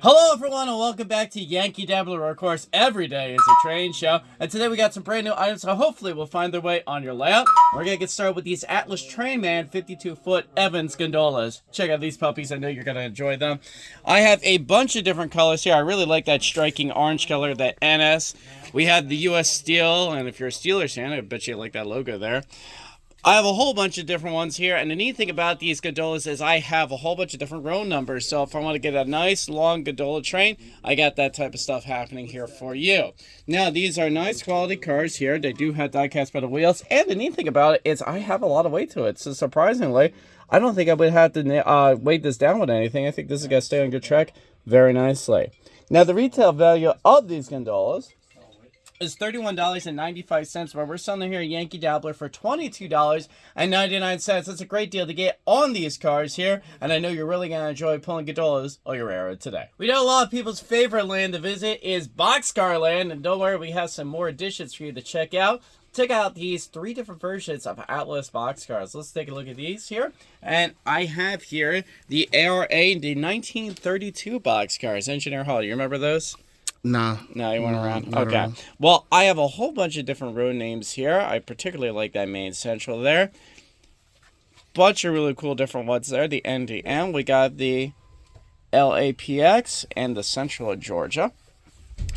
Hello everyone and welcome back to Yankee Dabbler, where of course every day is a train show. And today we got some brand new items so hopefully will find their way on your layout. We're gonna get started with these Atlas Trainman 52 foot Evans gondolas. Check out these puppies, I know you're gonna enjoy them. I have a bunch of different colors here. I really like that striking orange color, that NS. We have the US Steel, and if you're a Steelers fan, I bet you like that logo there. I have a whole bunch of different ones here, and the neat thing about these gondolas is I have a whole bunch of different row numbers. So if I want to get a nice long gondola train, I got that type of stuff happening here for you. Now these are nice quality cars here. They do have die-cast metal wheels, and the neat thing about it is I have a lot of weight to it. So surprisingly, I don't think I would have to uh, weight this down with anything. I think this is going to stay on good track very nicely. Now the retail value of these gondolas is $31.95, but we're selling here at Yankee Dabbler for $22.99. That's a great deal to get on these cars here, and I know you're really going to enjoy pulling gondolas on your era today. We know a lot of people's favorite land to visit is Boxcar Land, and don't worry, we have some more additions for you to check out check out these three different versions of Atlas boxcars. Let's take a look at these here. And I have here the ARA, the 1932 boxcars. Engineer Hall, you remember those? No. No, you went no, around? Okay. Around. Well, I have a whole bunch of different road names here. I particularly like that Maine Central there. Bunch of really cool different ones there. The NDM. We got the LAPX and the Central of Georgia.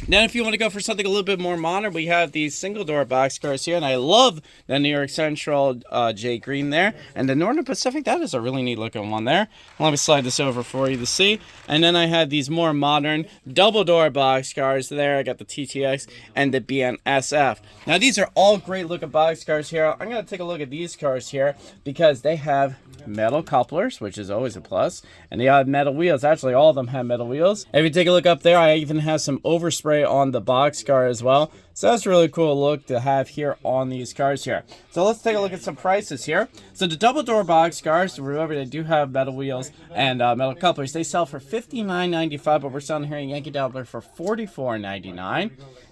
Then if you want to go for something a little bit more modern, we have these single door box cars here, and I love the New York Central uh, J Green there, and the Northern Pacific, that is a really neat looking one there. Let me slide this over for you to see. And then I have these more modern double door box cars there. I got the TTX and the BNSF. Now these are all great looking box cars here. I'm going to take a look at these cars here because they have metal couplers, which is always a plus, and they have metal wheels. Actually, all of them have metal wheels. If you take a look up there, I even have some overspray on the box car as well. So that's a really cool look to have here on these cars here. So let's take a look at some prices here. So the double door box cars, remember they do have metal wheels and uh, metal couplers. They sell for $59.95, but we're selling here in Yankee Dabbler for $44.99.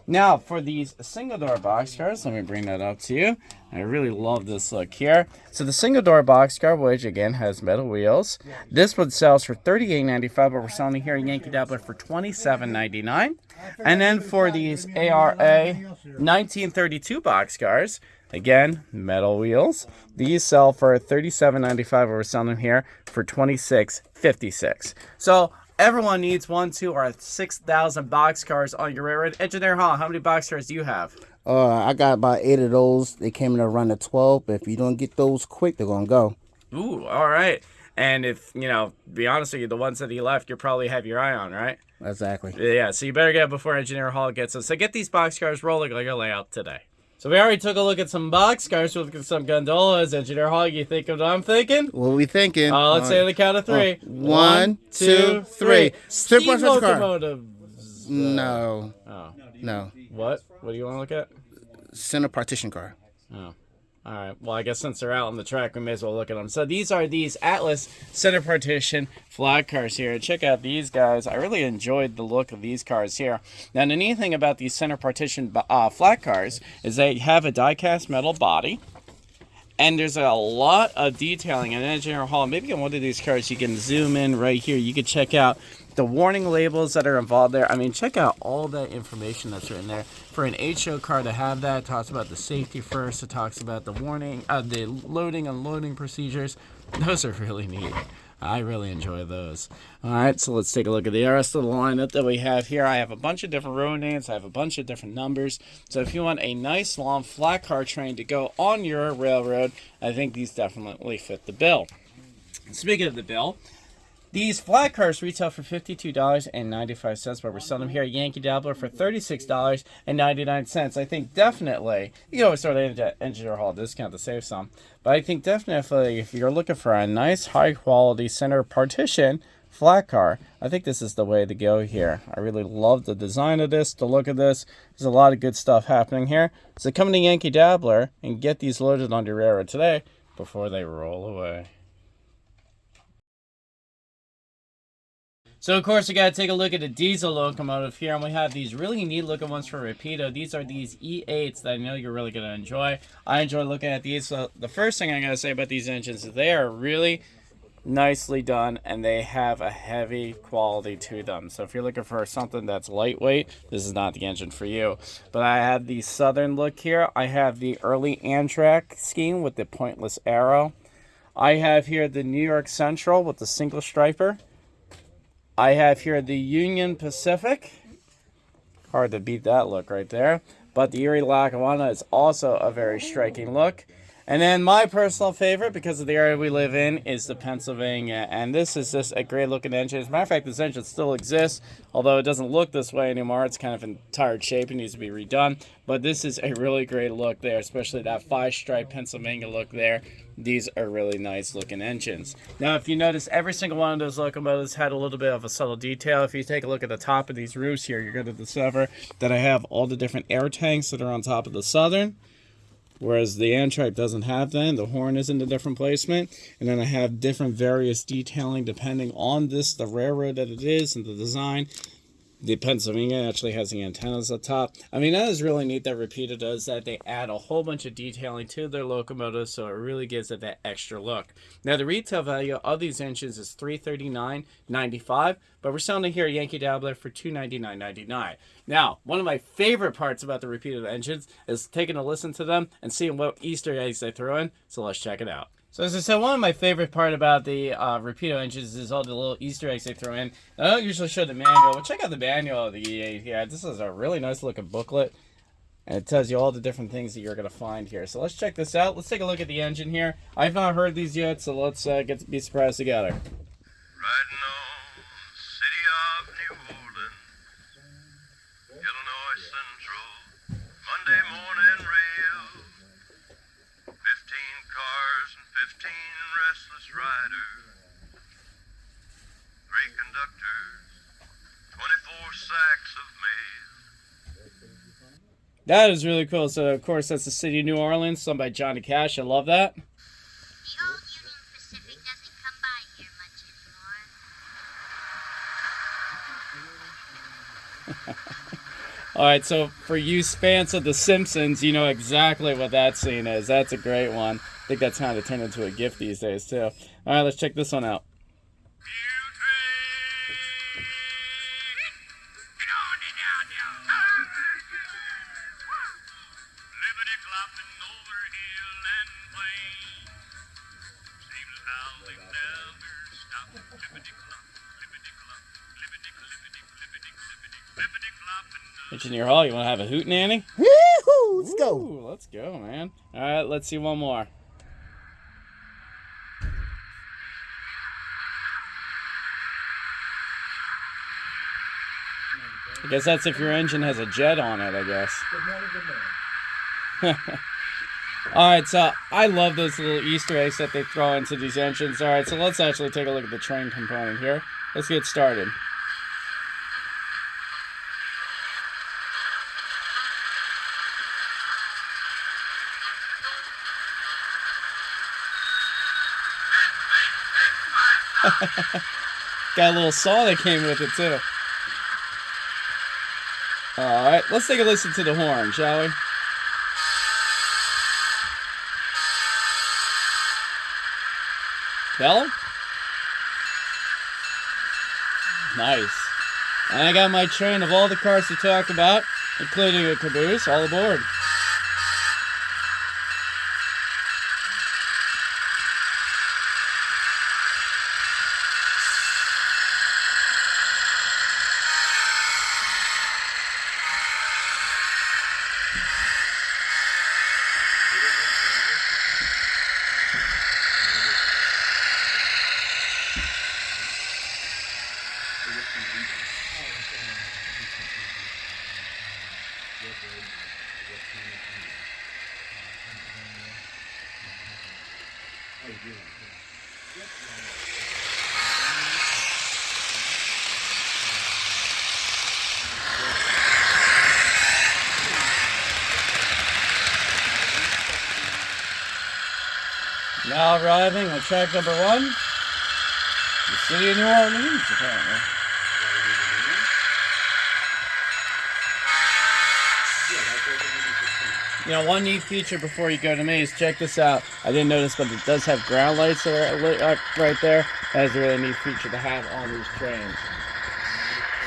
Now, for these single door box cars, let me bring that up to you. I really love this look here. So the single door box car, which again has metal wheels. This one sells for $38.95, but we're selling here in Yankee Dabbler for $27.99. And then for these ARA 1932 box cars, again, metal wheels. These sell for $37.95, but we're selling them here for $26.56. So Everyone needs one, two, or 6,000 box cars on your railroad. Engineer Hall, how many box cars do you have? Uh, I got about eight of those. They came in a run of 12, but if you don't get those quick, they're going to go. Ooh, all right. And if, you know, be honest with you, the ones that you left, you probably have your eye on, right? Exactly. Yeah, so you better get it before Engineer Hall gets them. So get these box cars rolling like a layout today. So we already took a look at some box cars. we look at some gondolas. Engineer Hall, you think of what I'm thinking? What are we thinking? Uh, let's uh, say on the count of three. Uh, one, two, three. Steam locomotives. Uh, no. Oh. No. What? What do you want to look at? Center partition car. Oh. All right. Well, I guess since they're out on the track, we may as well look at them. So these are these Atlas center partition flat cars here. Check out these guys. I really enjoyed the look of these cars here. Now, the neat thing about these center partition uh, flat cars is they have a die-cast metal body. And there's a lot of detailing in Engineer Hall. Maybe on one of these cars, you can zoom in right here. You can check out the warning labels that are involved there. I mean, check out all that information that's written there. For an HO car to have that, talks about the safety first. It talks about the warning, uh, the loading, and unloading procedures. Those are really neat. I really enjoy those. All right, so let's take a look at the rest of the lineup that we have here. I have a bunch of different road names. I have a bunch of different numbers. So if you want a nice long flat car train to go on your railroad, I think these definitely fit the bill. Speaking of the bill, these flat cars retail for $52.95, but we're selling them here at Yankee Dabbler for $36.99. I think definitely, you always throw the engineer hall discount to save some, but I think definitely if you're looking for a nice high quality center partition flat car, I think this is the way to go here. I really love the design of this, the look of this. There's a lot of good stuff happening here. So come to Yankee Dabbler and get these loaded on your railroad today before they roll away. So of course we got to take a look at the diesel locomotive here and we have these really neat looking ones for Rapido. These are these E8s that I know you're really going to enjoy. I enjoy looking at these. So the first thing going to say about these engines is they are really nicely done and they have a heavy quality to them so if you're looking for something that's lightweight this is not the engine for you but i have the southern look here i have the early amtrak scheme with the pointless arrow i have here the new york central with the single striper i have here the union pacific. Hard to beat that look right there. But the erie lackawanna is also a very striking look and then my personal favorite, because of the area we live in, is the Pennsylvania. And this is just a great looking engine. As a matter of fact, this engine still exists, although it doesn't look this way anymore. It's kind of in tired shape and needs to be redone. But this is a really great look there, especially that five stripe Pennsylvania look there. These are really nice looking engines. Now, if you notice, every single one of those locomotives had a little bit of a subtle detail. If you take a look at the top of these roofs here, you're going to discover that I have all the different air tanks that are on top of the Southern whereas the Amtrak doesn't have that. The horn is in a different placement, and then I have different various detailing depending on this, the railroad that it is, and the design. The Pennsylvania actually has the antennas up top. I mean, that is really neat that Rapido does that. They add a whole bunch of detailing to their locomotives, so it really gives it that extra look. Now, the retail value of these engines is $339.95, but we're selling it here at Yankee Dabbler for $299.99. Now, one of my favorite parts about the Rapido engines is taking a listen to them and seeing what Easter eggs they throw in, so let's check it out. So as I said, one of my favorite part about the uh, Rapido engines is all the little Easter eggs they throw in. I don't usually show the manual, but check out the manual of the E8 here. This is a really nice looking booklet. And it tells you all the different things that you're going to find here. So let's check this out. Let's take a look at the engine here. I've not heard these yet, so let's uh, get to be surprised together. Riding on city of New Orleans, Illinois Central, Monday morning rail. Fifteen cars and fifteen restless riders, three conductors, twenty-four sacks of mail. That is really cool. So, of course, that's the city of New Orleans, sung by Johnny Cash. I love that. The old Union Pacific doesn't come by here much anymore. All right, so for you fans of The Simpsons, you know exactly what that scene is. That's a great one. I think that's kind of turned into a gift these days, too. All right, let's check this one out. Engineer Hall, you want to have a hoot nanny? Woo-hoo! Let's go. Let's go, man. All right, let's see one more. I guess that's if your engine has a jet on it, I guess. All right, so I love those little Easter eggs that they throw into these engines. All right, so let's actually take a look at the train component here. Let's get started. Got a little saw that came with it too. Let's take a listen to the horn, shall we? Him? Nice. And I got my train of all the cars to talk about, including a caboose, all aboard. Now arriving on track number one, the city of New Orleans, apparently. You know, one neat feature before you go to me is check this out. I didn't notice, but it does have ground lights that are lit up right there. That is a really neat feature to have on these trains.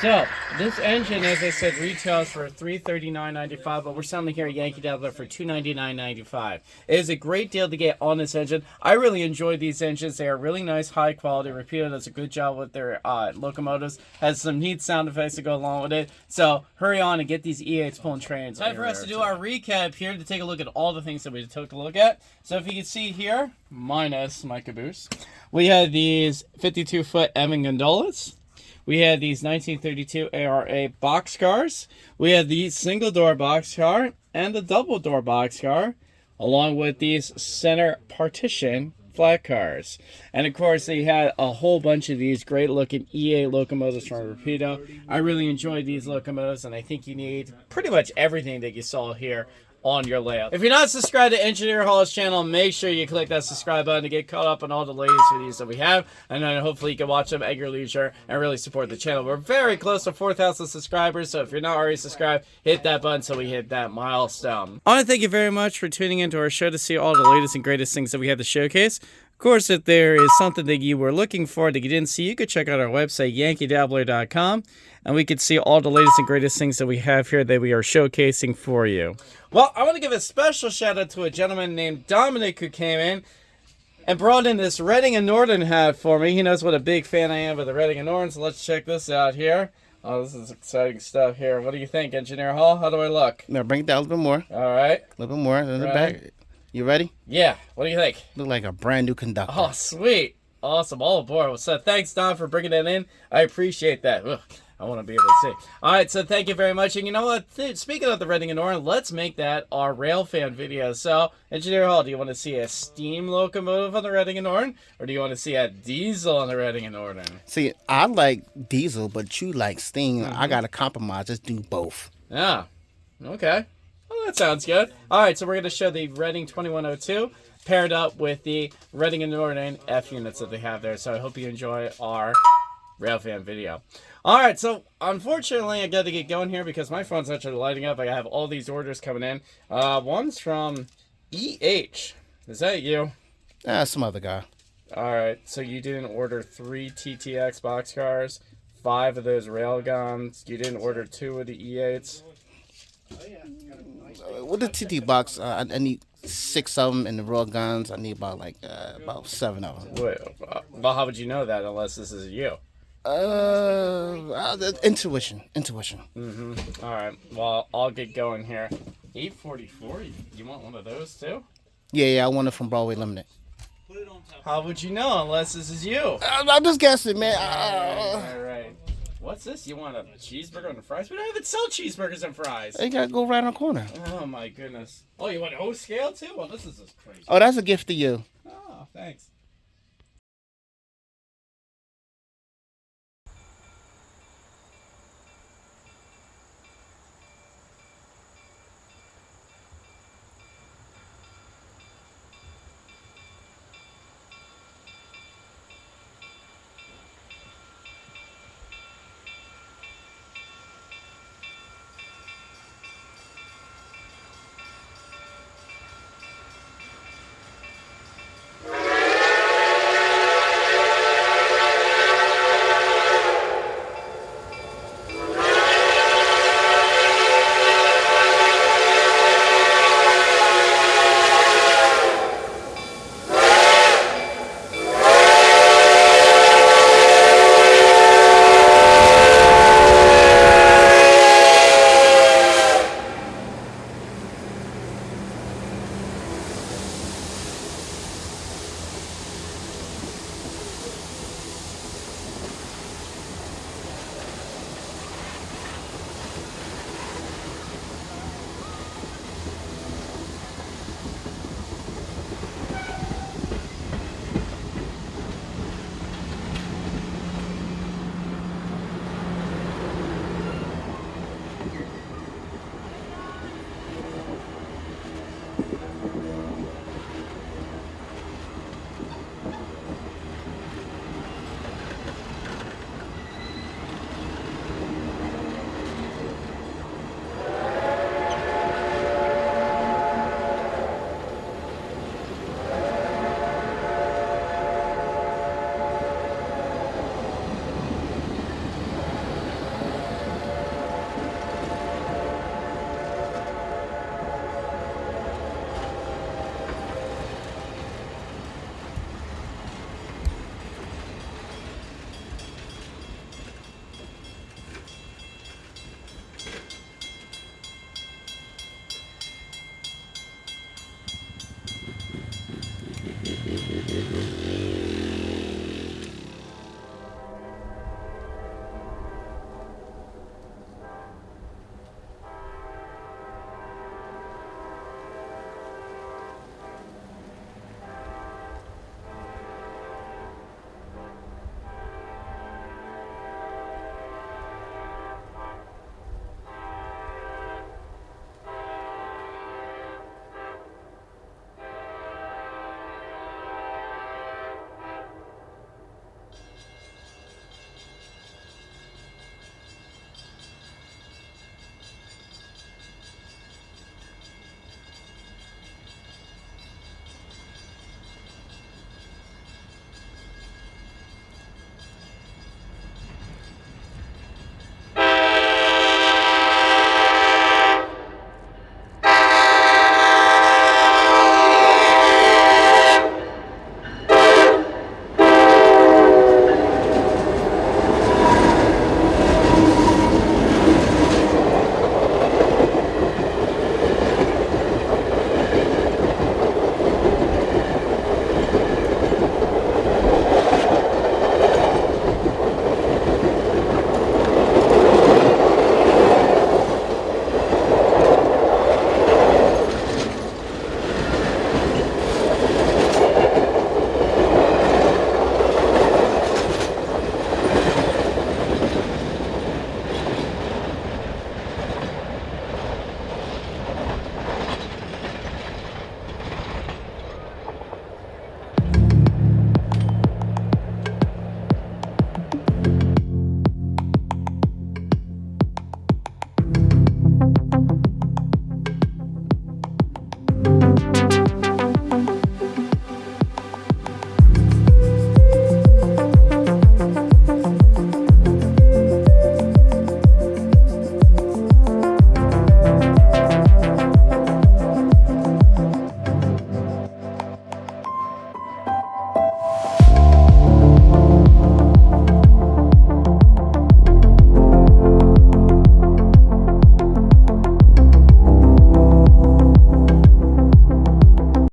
So, this engine, as I said, retails for three thirty nine ninety five, but we're selling here at Yankee Dabbler for two ninety nine ninety five. It is a great deal to get on this engine. I really enjoy these engines. They are really nice, high quality. Rapido does a good job with their uh, locomotives. Has some neat sound effects to go along with it. So hurry on and get these E8s pulling trains. Time for us to do our recap here to take a look at all the things that we took a look at. So if you can see here, minus my caboose, we had these 52 foot Evan gondolas. We had these 1932 ARA boxcars. We had the single door boxcar and the double door boxcar, along with these center partition flat cars. And of course, they had a whole bunch of these great looking E8 locomotives from Rapido. I really enjoyed these locomotives, and I think you need pretty much everything that you saw here on your layout. If you're not subscribed to Engineer Hall's channel, make sure you click that subscribe button to get caught up on all the latest videos that we have. And then hopefully you can watch them at your leisure and really support the channel. We're very close to 4,000 subscribers, so if you're not already subscribed, hit that button so we hit that milestone. I want to thank you very much for tuning into our show to see all the latest and greatest things that we have to showcase. Of course, if there is something that you were looking for that you didn't see, you could check out our website, yankeedabbler.com, and we could see all the latest and greatest things that we have here that we are showcasing for you. Well, I want to give a special shout out to a gentleman named Dominic who came in and brought in this Reading and Northern hat for me. He knows what a big fan I am of the Reading and Northern, so let's check this out here. Oh, this is exciting stuff here. What do you think, Engineer Hall? How do I look? Now bring it down a little bit more. All right. A little bit more. In the Ready? back. You ready? Yeah. What do you think? Look like a brand new conductor. Oh, sweet. Awesome. All aboard. So thanks, Don, for bringing that in. I appreciate that. Ugh, I want to be able to see. All right, so thank you very much. And you know what? Th- Speaking of the Reading and Northern, let's make that our rail fan video. So, Engineer Hall, do you want to see a steam locomotive on the Reading and Northern, or do you want to see a diesel on the Reading and Northern? See, I like diesel, but you like steam. Mm-hmm. I gotta compromise. Just do both. Yeah. Okay. Well, that sounds good. All right, so we're going to show the Reading 2102 paired up with the Reading and Northern F units that they have there. So I hope you enjoy our Railfan video. All right, so unfortunately, I got to get going here because my phone's actually lighting up. I have all these orders coming in. Uh, one's from EH. Is that you? Ah, some other guy. All right, so you didn't order three TTX boxcars, five of those Railgons. You didn't order two of the E E8s. Uh, With the TT box, uh, I, I need six of them, and the raw guns, I need about like uh, about seven of them. Wait, uh, well, how would you know that unless this is you? Uh, uh, intuition, intuition. All right. Well, I'll get going here. 844. You, you want one of those too? Yeah, yeah, I want it from Broadway Limited. How would you know unless this is you? I'm, I'm just guessing, man. All Uh, right. All right. What's this? You want a cheeseburger and fries? We don't even sell cheeseburgers and fries. you gotta go right on the corner. Oh my goodness. Oh, you want O scale too? Well, this is just crazy. Oh, that's a gift to you. Oh, thanks.